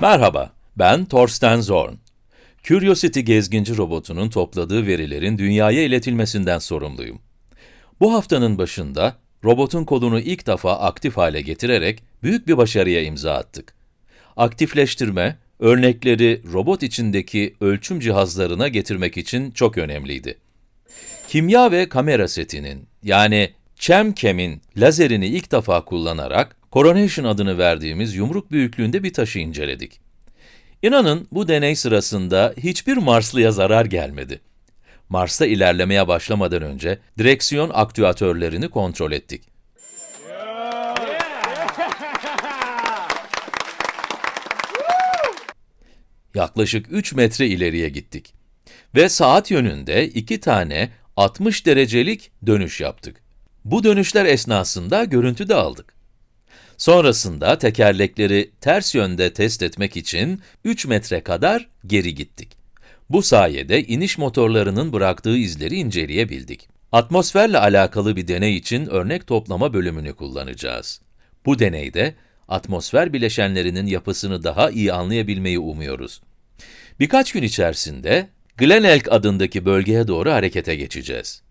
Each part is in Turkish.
Merhaba, ben Thorsten Zorn. Curiosity gezginci robotunun topladığı verilerin dünyaya iletilmesinden sorumluyum. Bu haftanın başında, robotun kolunu ilk defa aktif hale getirerek büyük bir başarıya imza attık. Aktifleştirme, örnekleri robot içindeki ölçüm cihazlarına getirmek için çok önemliydi. Kimya ve kamera setinin, yani ChemChem'in lazerini ilk defa kullanarak, Coronation adını verdiğimiz yumruk büyüklüğünde bir taşı inceledik. İnanın bu deney sırasında hiçbir Marslıya zarar gelmedi. Mars'ta ilerlemeye başlamadan önce direksiyon aktüatörlerini kontrol ettik. Yaklaşık 3 metre ileriye gittik. Ve saat yönünde iki tane 60 derecelik dönüş yaptık. Bu dönüşler esnasında görüntü de aldık. Sonrasında tekerlekleri ters yönde test etmek için 3 metre kadar geri gittik. Bu sayede iniş motorlarının bıraktığı izleri inceleyebildik. Atmosferle alakalı bir deney için örnek toplama bölümünü kullanacağız. Bu deneyde, atmosfer bileşenlerinin yapısını daha iyi anlayabilmeyi umuyoruz. Birkaç gün içerisinde, Glenelg adındaki bölgeye doğru harekete geçeceğiz.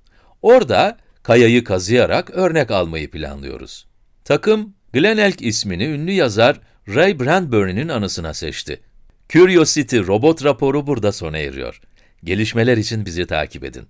Orada, kayayı kazıyarak örnek almayı planlıyoruz. Takım, Glenelg ismini ünlü yazar Ray Bradbury'nin anısına seçti. Curiosity robot raporu burada sona eriyor. Gelişmeler için bizi takip edin.